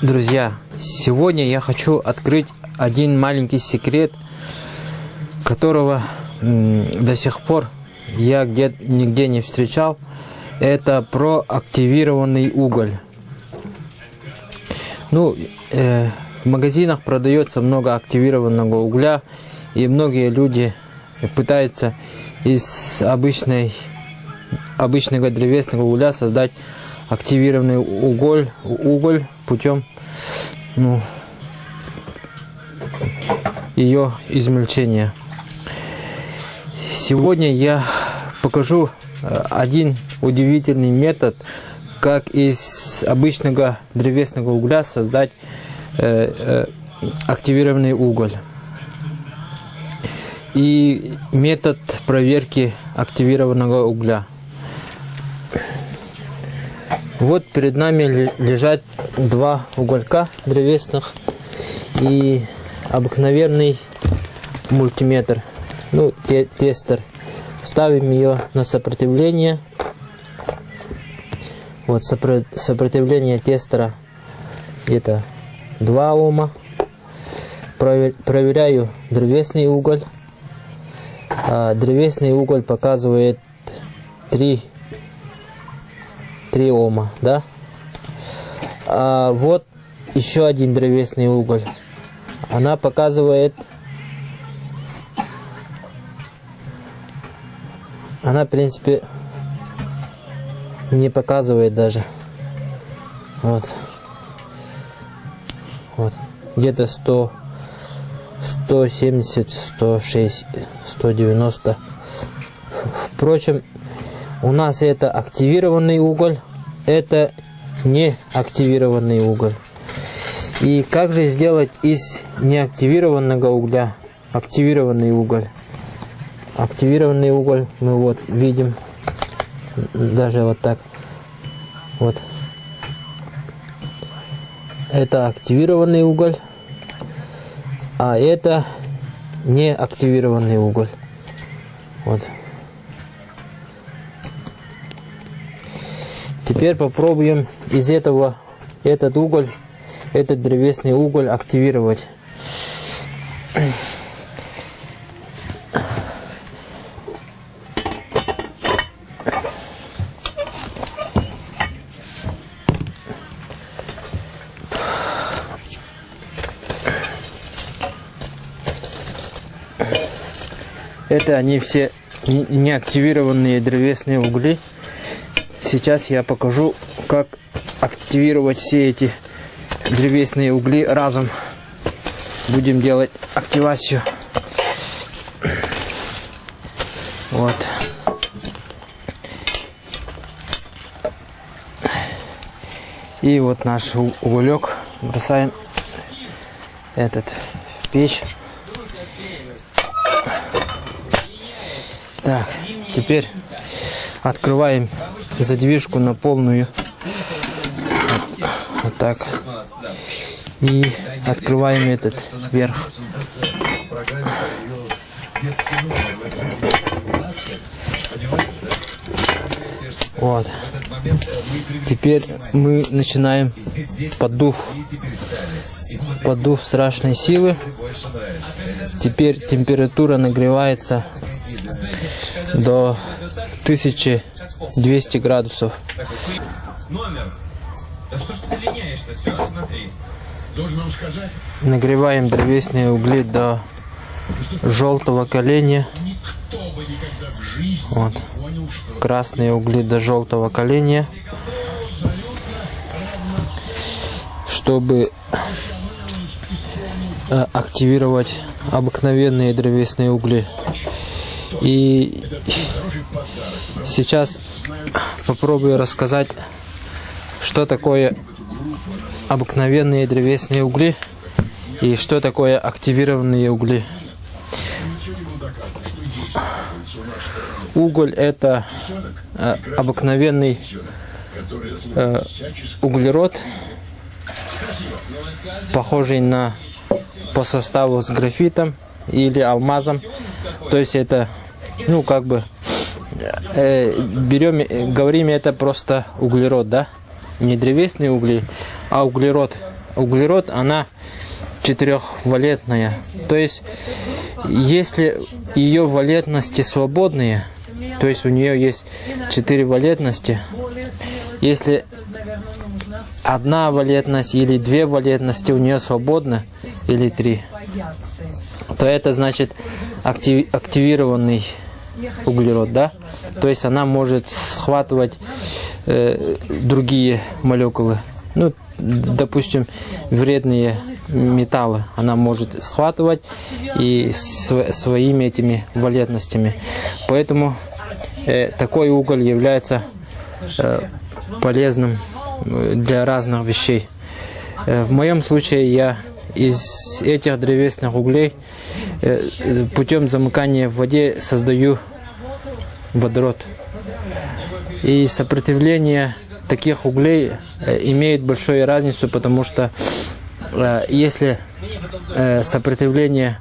Друзья, сегодня я хочу открыть один маленький секрет, которого до сих пор я где нигде не встречал. Это про активированный уголь. Ну, э, в магазинах продается много активированного угля, и многие люди пытаются из обычной, обычного древесного угля создать активированный уголь, уголь путем ну, ее измельчения. Сегодня я покажу э, один удивительный метод, как из обычного древесного угля создать э, э, активированный уголь. И метод проверки активированного угля. Вот перед нами лежат два уголька древесных и обыкновенный мультиметр, ну, те тестер. Ставим ее на сопротивление. Вот сопротивление тестера где-то 2 Ома. Проверяю древесный уголь. А древесный уголь показывает 3 3 Ома, да? А вот еще один древесный уголь. Она показывает... Она, в принципе, не показывает даже. Вот. Вот. Где-то 100, 170, 106, 190. Впрочем, у нас это активированный уголь, это не активированный уголь. И как же сделать из неактивированного угля активированный уголь? Активированный уголь мы вот видим, даже вот так. Вот. Это активированный уголь, а это не активированный уголь. Вот. Теперь попробуем из этого этот уголь, этот древесный уголь активировать. Это они все неактивированные древесные угли. Сейчас я покажу, как активировать все эти древесные угли разом. Будем делать активацию. Вот. И вот наш уголек бросаем этот в печь. Так, теперь открываем задвижку на полную. Вот, так. И открываем этот верх. Вот. Теперь мы начинаем подув. Подув страшной силы. Теперь температура нагревается до 1200 градусов. Номер. Да что ж ты линяешь-то? Все, смотри. Должен сказать. Нагреваем древесные угли до желтого коленя. Вот. Красные угли до желтого коленя. Чтобы э, активировать обыкновенные древесные угли. И сейчас попробую рассказать, что такое обыкновенные древесные угли и что такое активированные угли. Уголь это э, обыкновенный э, углерод, похожий на по составу с графитом или алмазом. То есть это ну, как бы, э, берем, говорим, это просто углерод, да? Не древесные угли, а углерод, углерод, она четырехвалентная. То есть, если ее валентности свободные, то есть у нее есть четыре валентности, если одна валентность или две валентности у нее свободны, или три, то это значит актив, активированный углерод, да? То есть она может схватывать э, другие молекулы. Ну, допустим, вредные металлы она может схватывать и св своими этими валентностями. Поэтому э, такой уголь является э, полезным э, для разных вещей. Э, в моем случае я из этих древесных углей э, путем замыкания в воде создаю водород. И сопротивление таких углей э, имеет большую разницу, потому что э, если э, сопротивление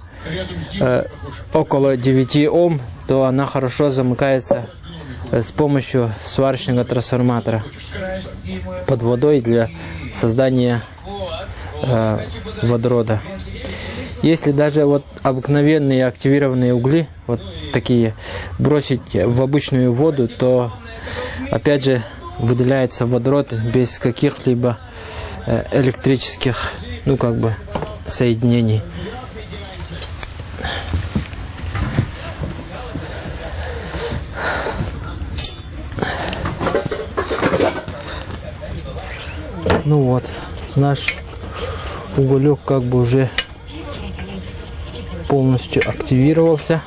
около 9 Ом, то она хорошо замыкается с помощью сварочного трансформатора под водой для создания водорода. Если даже вот обыкновенные активированные угли, вот такие, бросить в обычную воду, то опять же выделяется водород без каких-либо э, электрических, ну как бы, соединений. Ну вот, наш уголек как бы уже полностью активировался.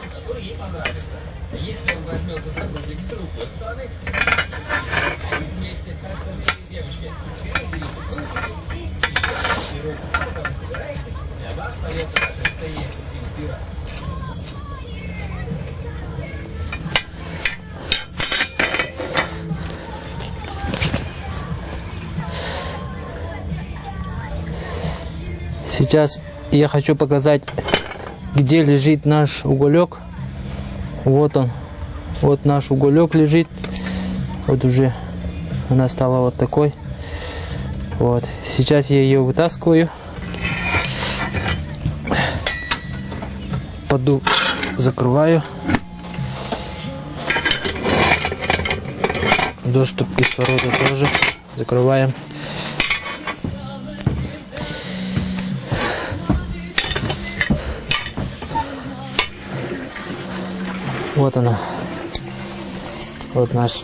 Сейчас я хочу показать, где лежит наш уголек. Вот он. Вот наш уголек лежит. Вот уже она стала вот такой. Вот. Сейчас я ее вытаскиваю. Поду закрываю. Доступ кислорода тоже закрываем. Вот она. Вот наш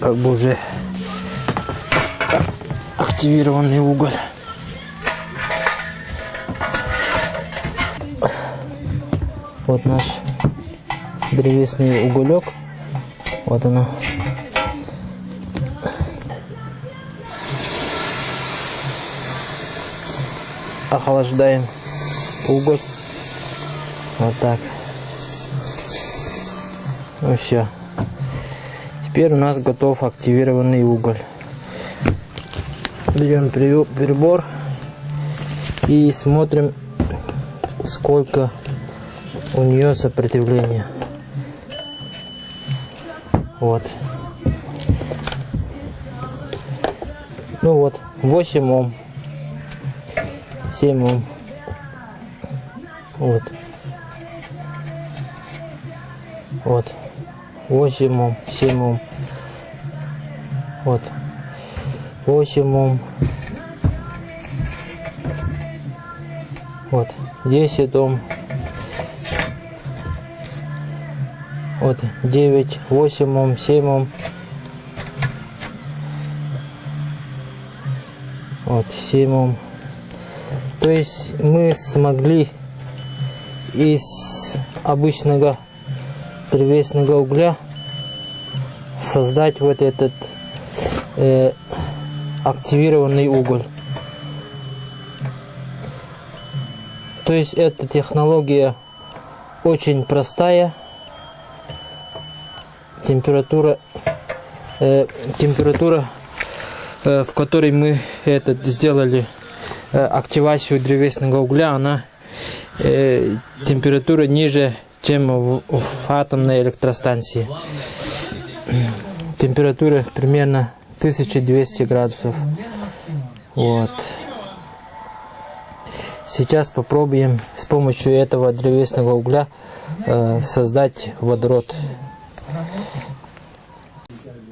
как бы уже активированный уголь. Вот наш древесный уголек. Вот она. Охлаждаем уголь. Вот так. Ну все. Теперь у нас готов активированный уголь. Берем прибор и смотрим, сколько у нее сопротивления. Вот. Ну вот, 8 Ом. 7 Ом. Вот. Вот. 8 Ом, 7 Ом. Вот. 8 Ом. Вот. 10 Ом. Вот. 9, 8 Ом, 7 Ом. Вот. 7 Ом. То есть мы смогли из обычного древесного угля создать вот этот э, активированный уголь. То есть эта технология очень простая. Температура, э, температура, э, в которой мы этот сделали э, активацию древесного угля, она э, температура ниже чем в, в атомной электростанции. Температура примерно 1200 градусов. Вот. Сейчас попробуем с помощью этого древесного угля э, создать водород.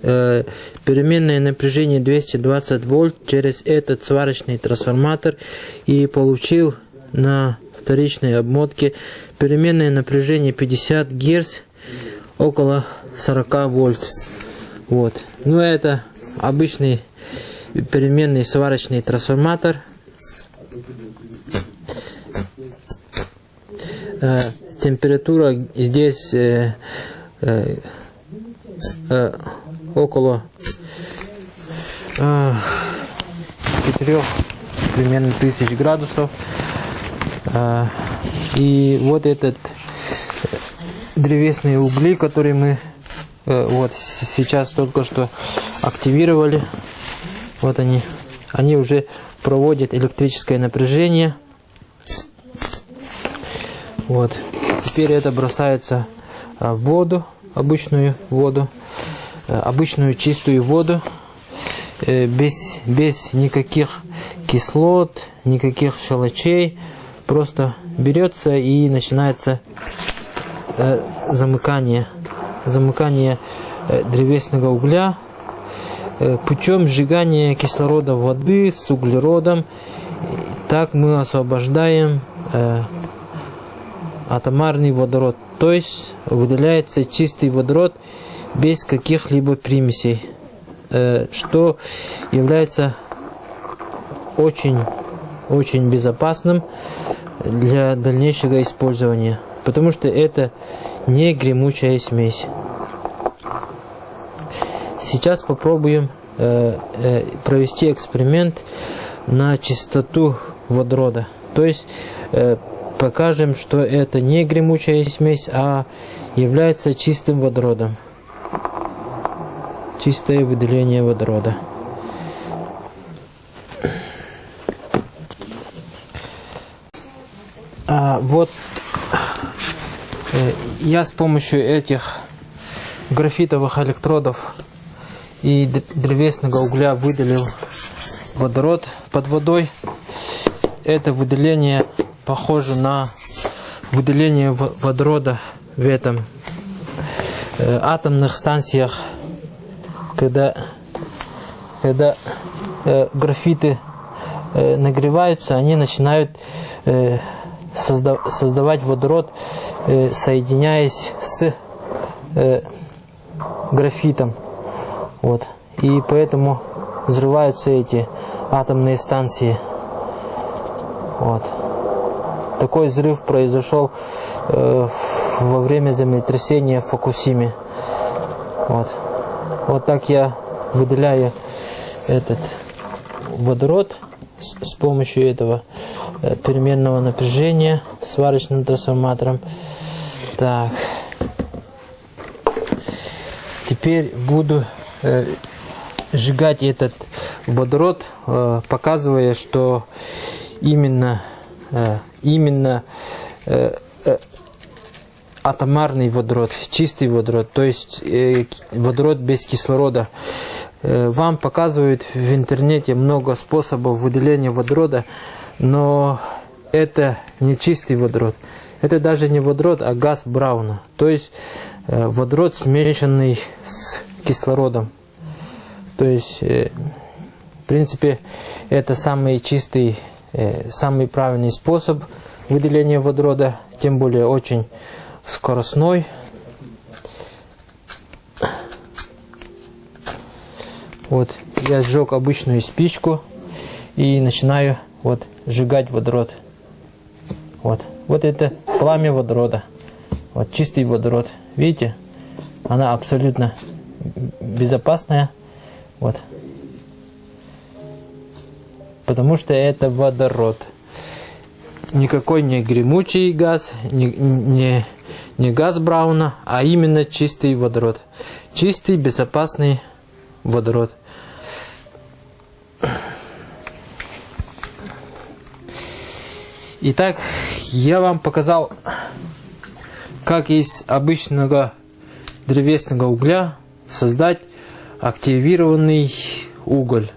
Э, переменное напряжение 220 вольт через этот сварочный трансформатор и получил на вторичной обмотке переменное напряжение 50 герц около 40 вольт. Вот. Ну это обычный переменный сварочный трансформатор. Э, температура здесь э, э, около э, 4 примерно тысяч градусов. Э, и вот этот древесные угли, которые мы э, вот сейчас только что активировали. Вот они. Они уже проводят электрическое напряжение. Вот. Теперь это бросается э, в воду, обычную воду, э, обычную чистую воду, без, без никаких кислот, никаких шелочей. Просто берется и начинается э, замыкание, замыкание э, древесного угля э, путем сжигания кислорода воды с углеродом. Так мы освобождаем э, атомарный водород, то есть выделяется чистый водород без каких-либо примесей, э, что является очень очень безопасным для дальнейшего использования потому что это не гремучая смесь. Сейчас попробуем э, э, провести эксперимент на чистоту водорода. То есть э, покажем, что это не гремучая смесь, а является чистым водородом. Чистое выделение водорода. Вот Э, я с помощью этих графитовых электродов и древесного угля выделил водород под водой. Это выделение похоже на выделение водорода в этом э, атомных станциях, когда, когда э, графиты нагреваются, они начинают созда создавать водород Э, соединяясь с э, графитом. Вот. И поэтому взрываются эти атомные станции. Вот. Такой взрыв произошел э, во время землетрясения в Фокусиме. Вот. Вот так я выделяю этот водород с, с помощью этого переменного напряжения сварочным трансформатором. Так. Теперь буду э, сжигать этот водород, э, показывая, что именно, э, именно э, э, атомарный водород, чистый водород, то есть э, водород без кислорода. Э, вам показывают в интернете много способов выделения водорода, но это не чистый водород. Это даже не водород, а газ Брауна. То есть э, водород, смешанный с кислородом. То есть, э, в принципе, это самый чистый, э, самый правильный способ выделения водорода, тем более очень скоростной. Вот, я сжег обычную спичку и начинаю вот сжигать водород. Вот. Вот это пламя водорода. Вот чистый водород. Видите? Она абсолютно безопасная. Вот. Потому что это водород. Никакой не гремучий газ, не, не, не газ Брауна, а именно чистый водород. Чистый, безопасный водород. Итак, я вам показал, как из обычного древесного угля создать активированный уголь.